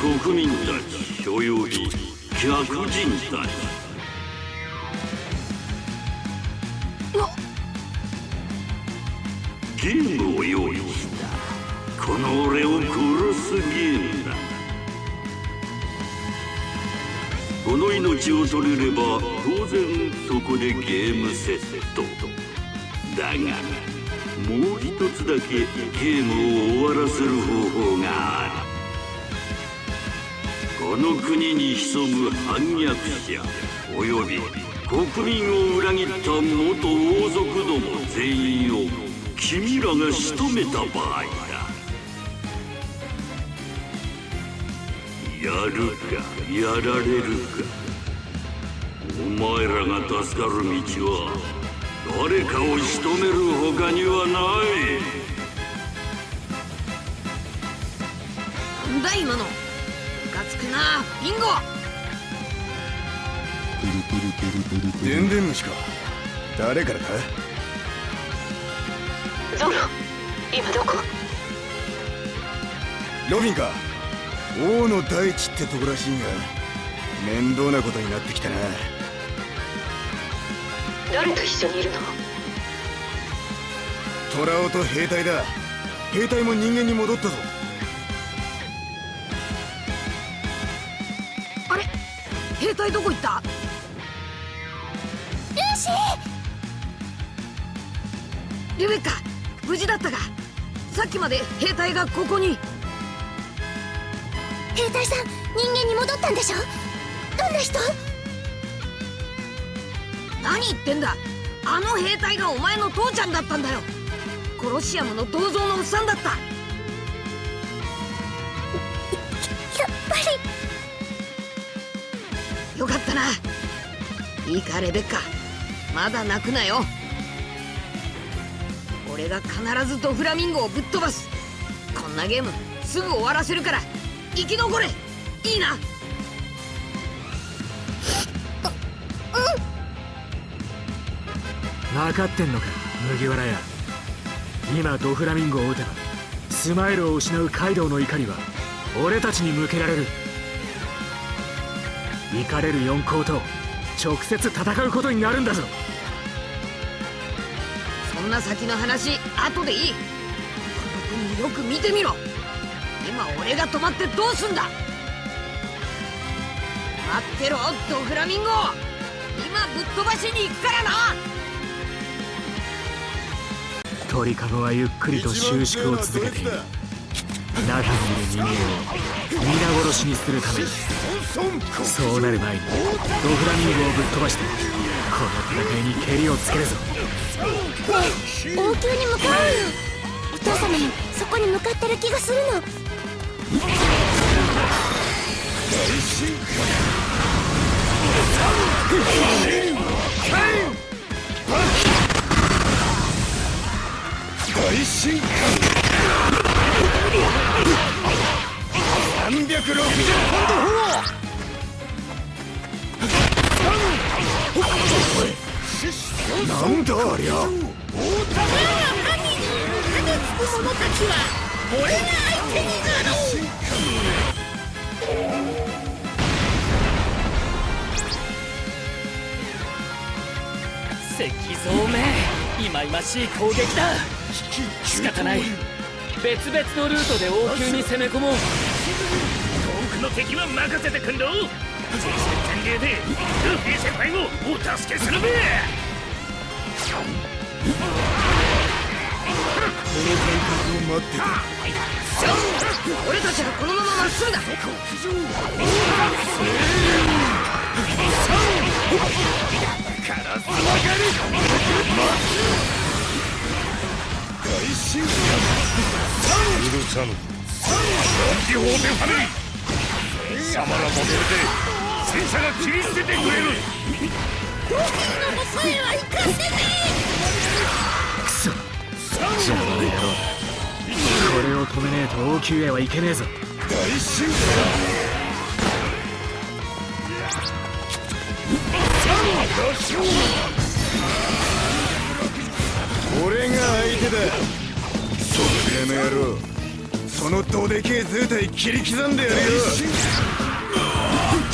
国民たちおよび客人たちゲームを用意したこの俺を殺すゲームだこの命を取れれば当然そこでゲームセットだがもう一つだけゲームを終わらせる方法があるこの国に潜む反逆者および国民を裏切った元王族ども全員を君らが仕留めた場合だ。やるかやられるか。お前らが助かる道は誰かを仕留める他にはない。なんだ今の。つくな。ビンゴ。でんでん虫か誰からか？ゾロ今どこ？ロビンか。王の大地ってとこらしいが面倒なことになってきたな。誰と一緒にいるの？トラオと兵隊だ。兵隊も人間に戻ったぞ兵隊どこ行った？ルーシーリベッカ無事だったか。さっきまで兵隊がここに。兵隊さん人間に戻ったんでしょ？どんな人？何言ってんだ。あの兵隊がお前の父ちゃんだったんだよ。コロシアムの銅像のおっさんだったよかったな。いいかレベッカ。まだ泣くなよ。俺が必ずドフラミンゴをぶっ飛ばす。こんなゲームすぐ終わらせるから生き残れ。いいな。分かってんのか麦わらや今ドフラミンゴを撃てばスマイルを失うカイドウの怒りは俺たちに向けられる。怒れる四皇と直接戦うことになるんだぞ。そんな先の話後でいい。この国よく見てみろ。今俺が止まってどうすんだ。待ってろドフラミンゴ。今ぶっ飛ばしに行くからな。鳥かごはゆっくりと収縮を続けている。中にいる人間を皆殺しにするために。そうなる前にドフラミンゴをぶっ飛ばしてこの戦いにけりをつけるぞ。王宮に向かうよお父様もそこに向かってる気がするの。大進化360ポンドなんだありゃ王たが神につく者たちは俺が相手になろう石像め。いまいましい攻撃だ。仕方ない。別々のルートで王宮に攻め込もう。遠くの敵は任せてくんろ全身全霊でルフィ先輩をお助けするべ。この感覚を待ってた俺たちはこのまままっすぐだ。カラスがる大進化許さぬ。ランホーベファミリー貴様らモデルで戦車が切り捨ててくれる。ドキの細いは行かせねえクソ邪魔な野郎これを止めねえと王宮へは行けねえぞ。大進化俺が相手だ。そっくらの野郎そのどでけえ図体切り刻んでやるよ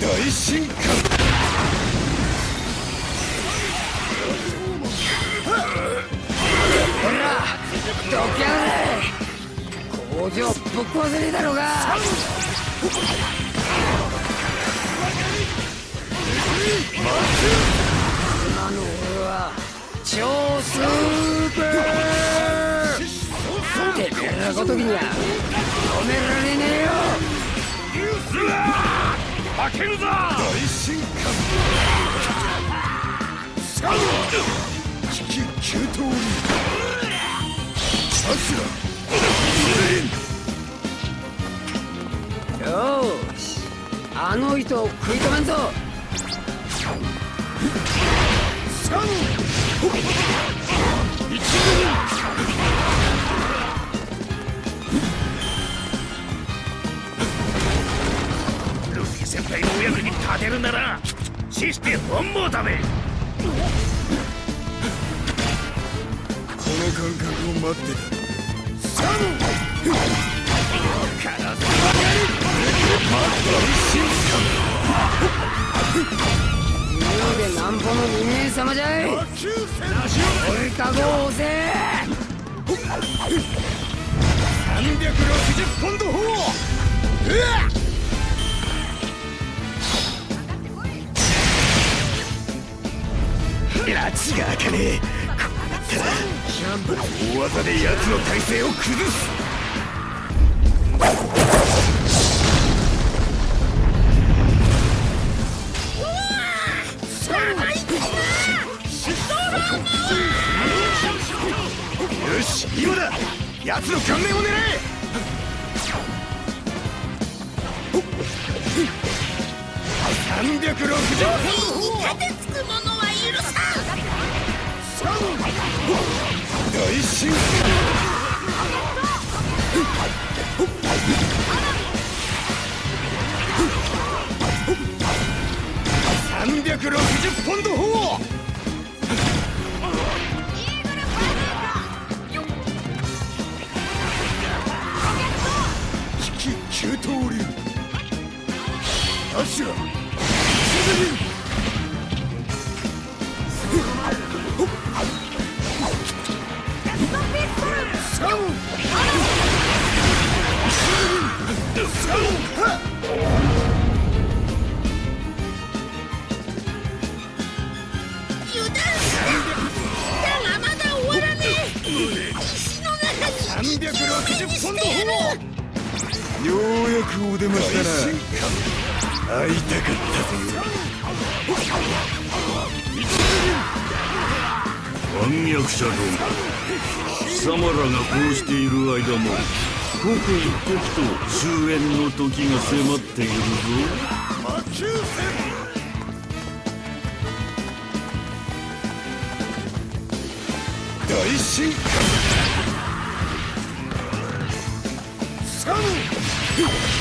大進化どきやれ工場ぶっ壊せねえだろうが。今の俺は超スーパー。てめえらごときには止められねえよニュースだ負けるぞ大進化サウ引き急騰流アシュラよしあの糸を食い止めんぞ。ルフィ先輩のお役に立てるなら死して本望だべ。この感覚を待ってた。サ竜でなんぼの人間様じゃい俺かごを押せ。360ポンド砲うわ拉致が開かねえこうなったら大技で奴の体勢を崩すよし今だ奴の顔面を狙え360ポンド砲盾つく者は許さ大進360ポンド砲。引き急騰流アがこうしている間も刻一刻と終焉の時が迫っているぞ魔球戦大進化サム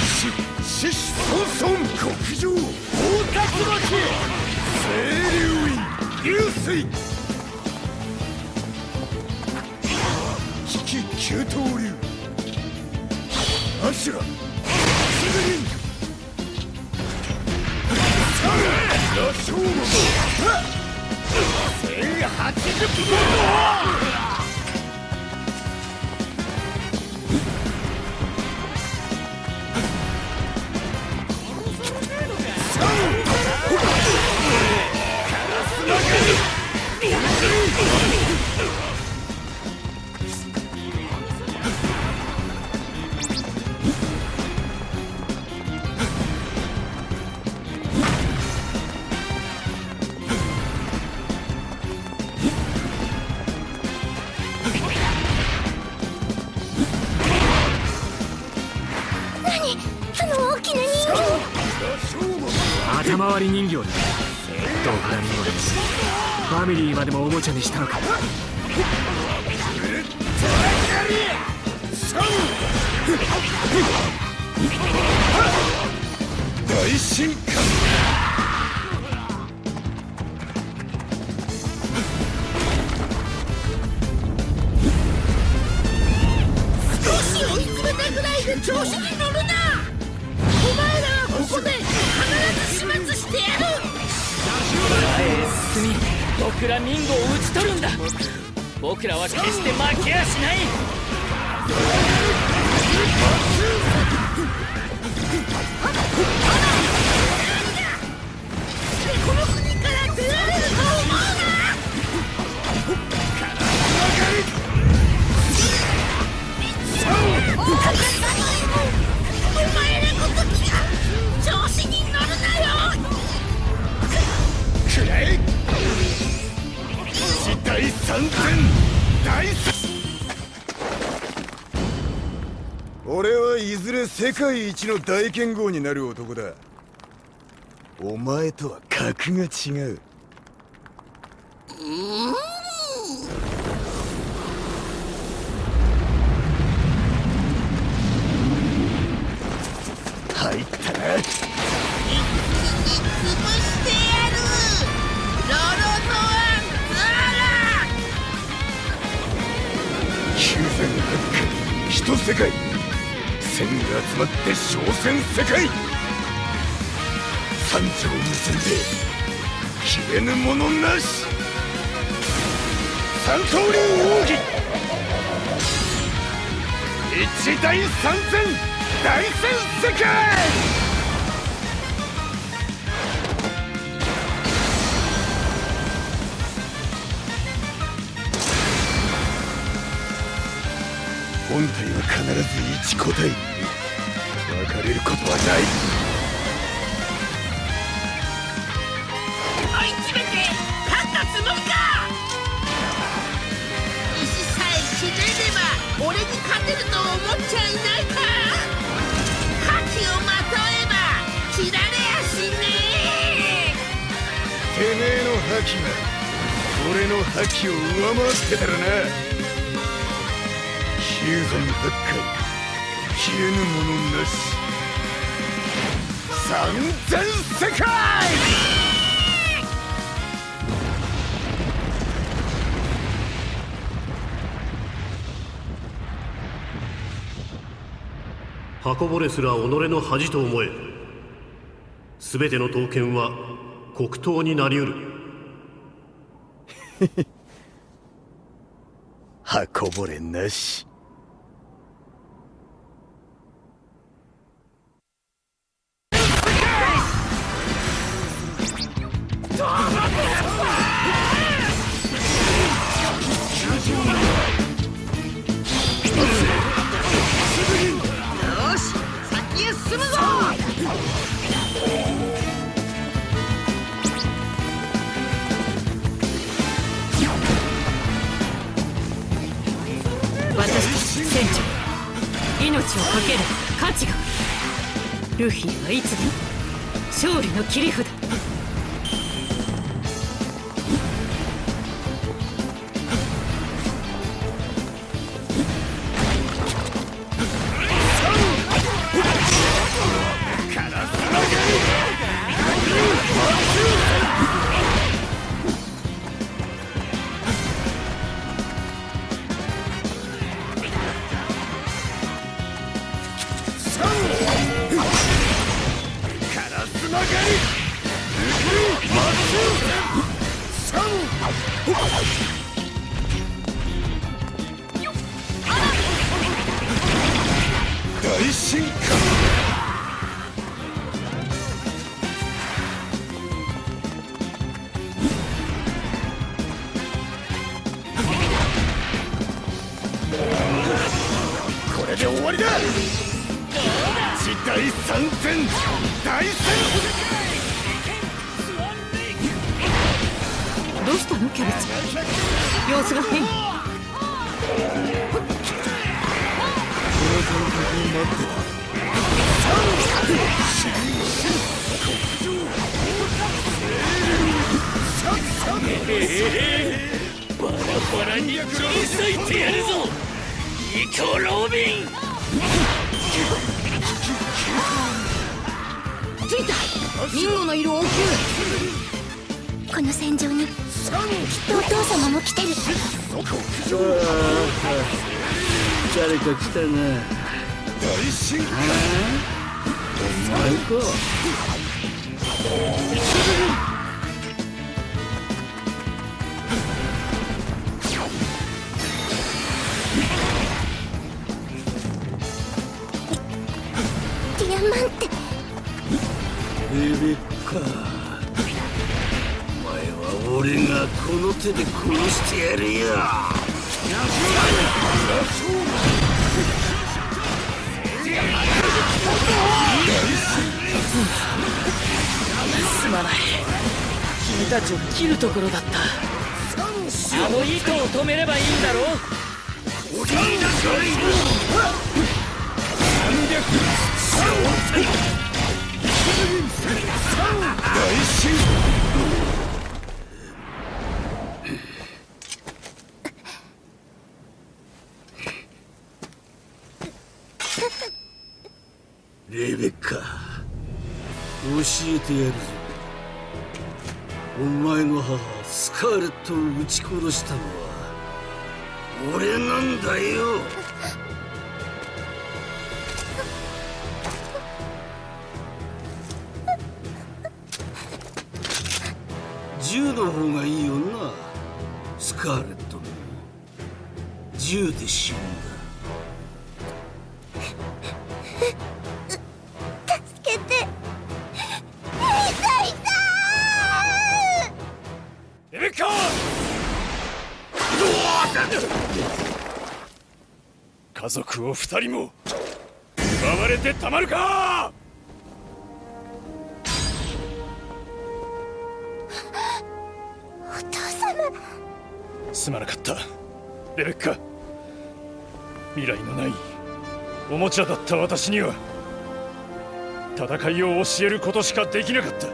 し、しし孫孫極上大竜巻清流院流水引き急騰流。アシュラ。すぐに。羅生門1080分の大進俺はいずれ世界一の大剣豪になる男だ。お前とは格が違う。入ったな。潰してやる。ロロノアンザラ。九千八海一世界千が集まって小戦世界。三条結んで消えぬものなし。三刀流奥義一大三戦大戦世界。本体必ず一個体別れることはない追い詰めて勝ったつもりか石さえひねれば俺に勝てると思っちゃいないか覇気をまとえば切られやしねてめえの覇気が俺の覇気を上回ってたらな。九千八海消えぬものなし。三千世界!箱ぼれすら己の恥と思え。全ての刀剣は黒刀になりうる。箱ぼれなしあるルフィはいつでも勝利の切り札大進化これで終わりだ。大三戦大戦様子が変バラバラに切り裂いてやるぞ。ニコ・ロビン。ついた。ミンゴのいる王宮。この戦場に。きっとお父様も来てる。誰か来たな大進化。お前か手で殺してやるよ。すまない。君たちを切るところだった。あの糸を止めればいいんだろ大進レベッカ教てやるぞ。お前の母スカーレットを撃ち殺したのは俺なんだよ。銃の方がいいよなスカーレットも銃で死んを二人も奪われてたまるか！お父様。すまなかった。レベッカ。未来のないおもちゃだった私には戦いを教えることしかできなかった。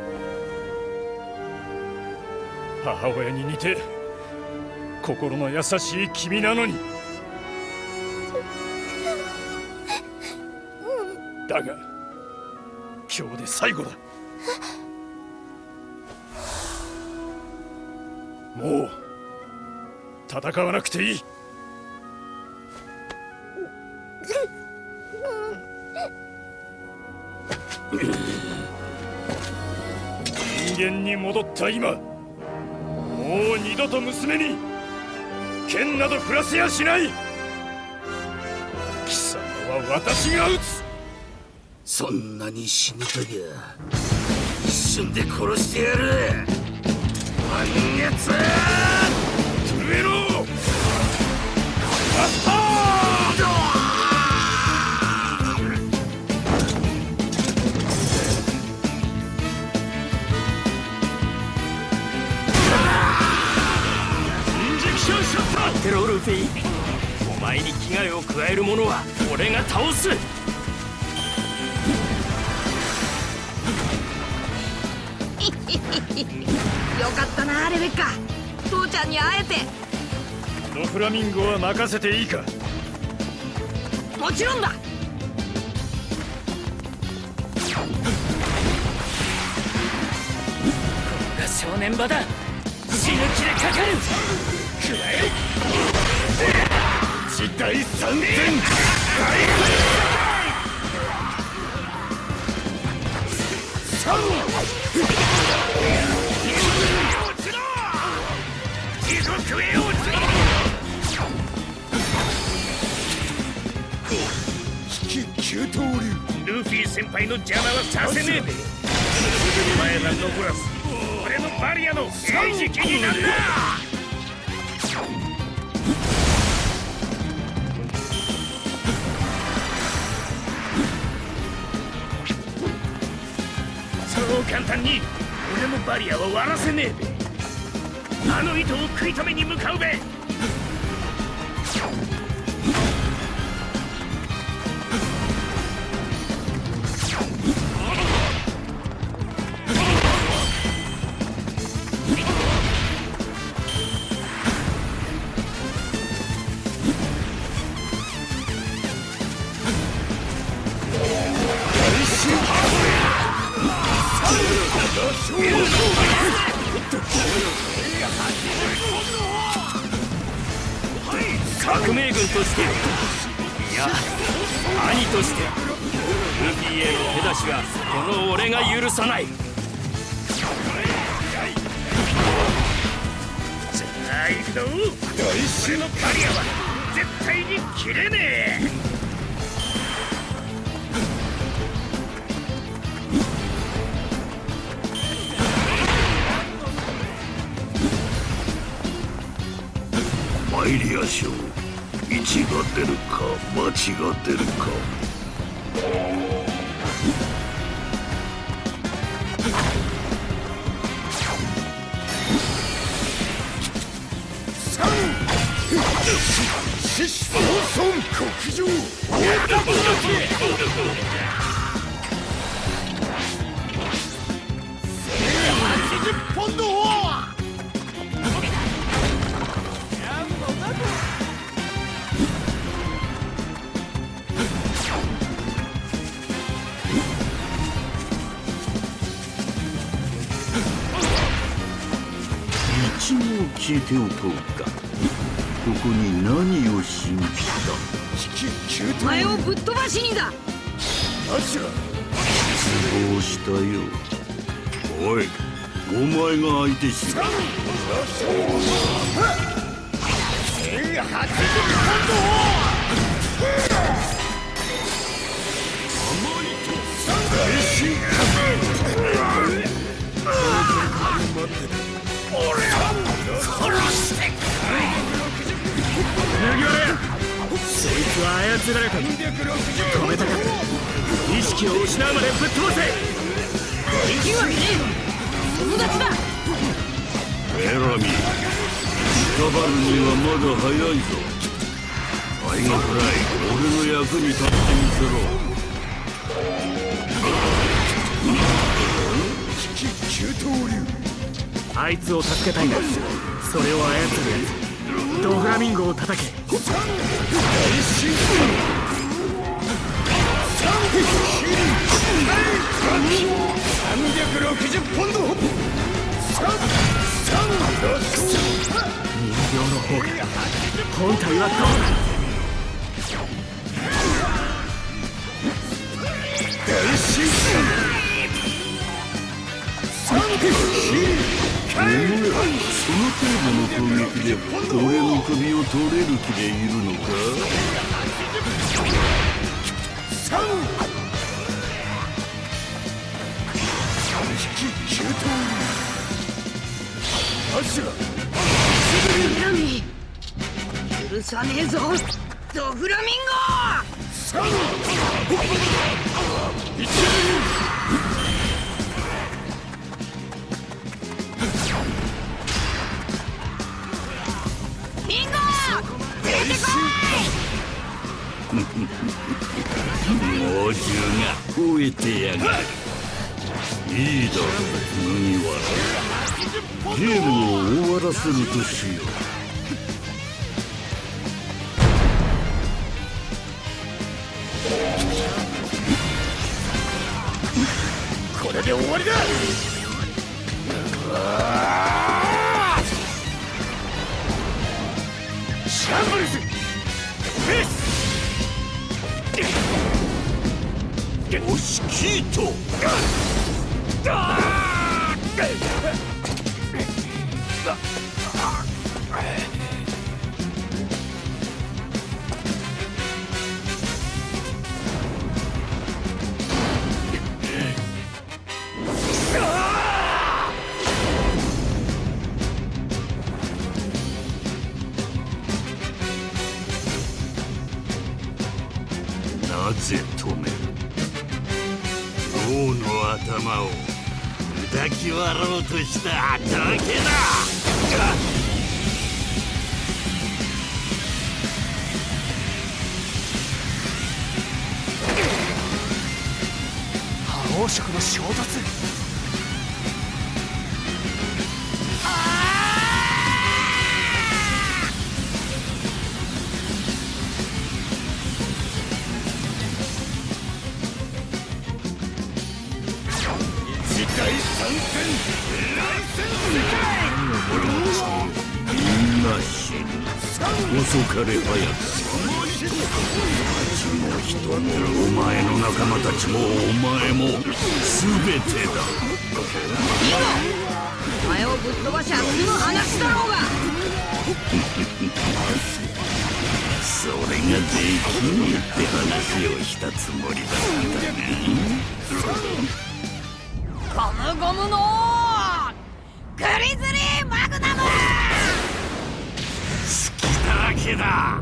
母親に似て心の優しい君なのに最後だ。もう戦わなくていい。人間に戻った今もう二度と娘に剣など振らせやしない。貴様は私が撃つ。そんなに死にたきゃ一瞬で殺してやる。満月トフラミンゴは任せていいか？もちろんだ。が正念場だ。死ぬ気でかかる。くらえ。時代三千。引き九刀流。ルフィ先輩の邪魔はさせねえ。べお前ら残らず俺のバリアの餌食になんだ。そう簡単に。俺のバリアは割らせねえ。べあの糸を食い止めに向かうべ。していや兄としてルフィへの手出しはこの俺が許さない。じゃあ行くぞ。大衆のバリアは絶対に切れねえ。マイリア賞1が出るか町が出るか。獅子孫孫国上。大田80ポンド一応聞いておこうか。ここに何をしに来たお前をぶっ飛ばしにだ。アが失望したよ？おいお前が相手しろ麦わらそいつは操られた止めたか意識を失うまでぶっ飛ばせできるわけねえ友達だエラミー捕まるにはまだ早いぞタイガフライ俺の役に立ってみせろ九刀流あいつを助けたいんだそれを操るやつドフラミンゴを叩け。大進360ポンド人形の方が本体はどうだ大進三お前その程度の攻撃で俺の首を取れる気でいるのか？許さねえぞドフラミンゴ終えてやがる。いいだろう麦わらゲームを終わらせるとしよう。これで終わりだ。ぜ止める王の頭を抱き割ろうとしただけだ。覇王色の衝突。遅かれ早かれ町も人もお前の仲間たちもお前も全てだ。お前をぶっ飛ばしゃ次の話だろうが。それができねえって話をしたつもりだったがゴムゴムのグリズリー!マグだ。けだ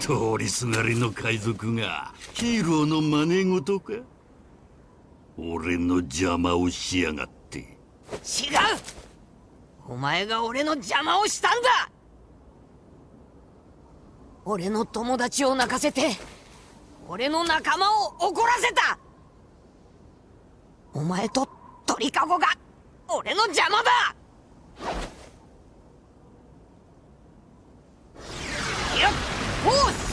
通りすがりの海賊がヒーローの真似事か？俺の邪魔をしやがって。違う。お前が俺の邪魔をしたんだ。俺の友達を泣かせて俺の仲間を怒らせた。お前と鳥かごが俺の邪魔だ！よっ！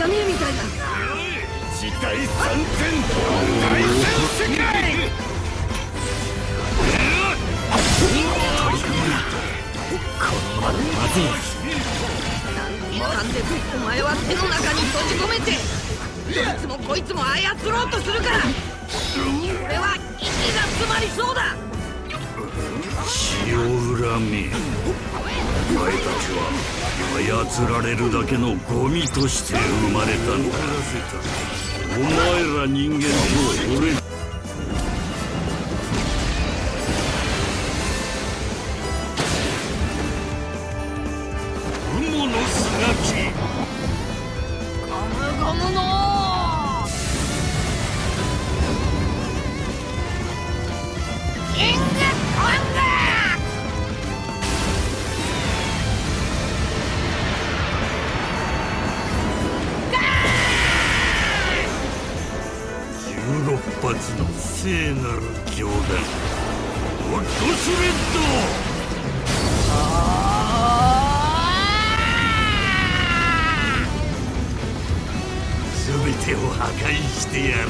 じゃねえみたいだ大戦世界。まずい。一貫でお前は手の中に閉じ込めてどいつもこいつも操ろうとするから。俺は息が詰まりそうだ血を恨みお前たちは操られるだけのゴミとして生まれたんだ。お前ら人間と俺聖なる冗談ホットスレッド全てを破壊してやる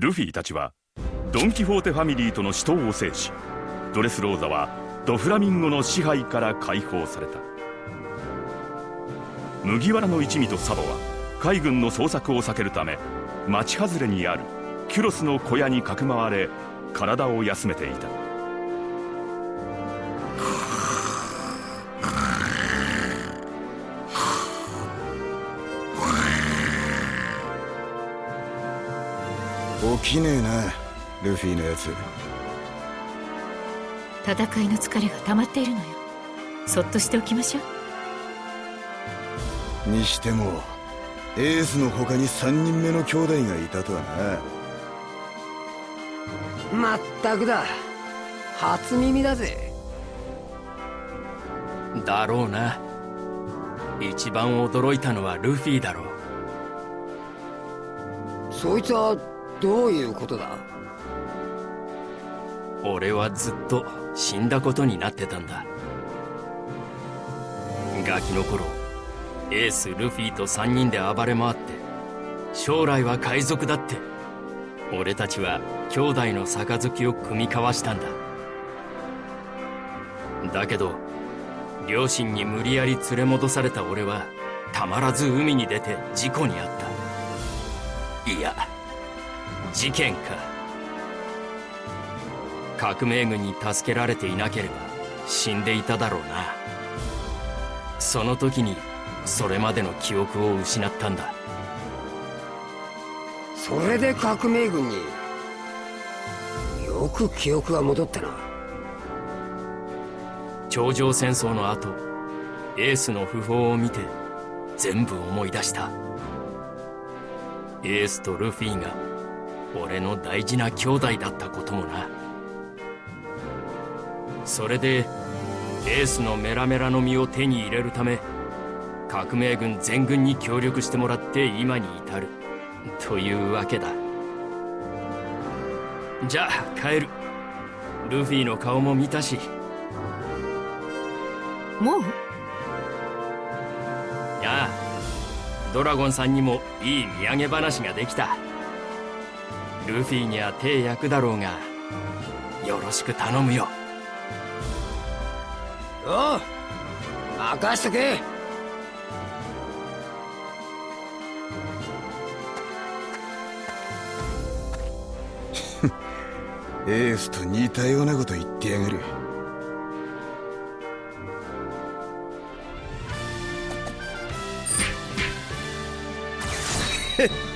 ルフィたちはドン・キホーテファミリーとの死闘を制しドレスローザはドフラミンゴの支配から解放された。麦わらの一味とサボは海軍の捜索を避けるため町外れにあるキュロスの小屋にかくまわれ体を休めていた。起きねえなルフィのやつ。戦いの疲れが溜まっているのよ。そっとしておきましょう。にしてもエースの他に3人目の兄弟がいたとはな。まったくだ。初耳だぜ。だろうな。一番驚いたのはルフィだろう。そいつはどういうことだ？俺はずっと死んだことになってたんだ。ガキの頃エースルフィと3人で暴れ回って将来は海賊だって俺たちは兄弟の杯を組み交わしたんだ。だけど両親に無理やり連れ戻された俺はたまらず海に出て事故に遭った。いや事件か。革命軍に助けられていなければ死んでいただろうな。その時にそれまでの記憶を失ったんだ。それで革命軍によく記憶が戻ったな。頂上戦争の後エースの訃報を見て全部思い出した。エースとルフィが俺の大事な兄弟だったこともな。それでエースのメラメラの実を手に入れるため革命軍全軍に協力してもらって今に至る。というわけだ。じゃあ帰る。ルフィの顔も見たし。もう？やあドラゴンさんにもいい土産話ができたルフィには手焼くだろうがよろしく頼むよ。おう任しとけ。エースと似たようなこと言ってやがる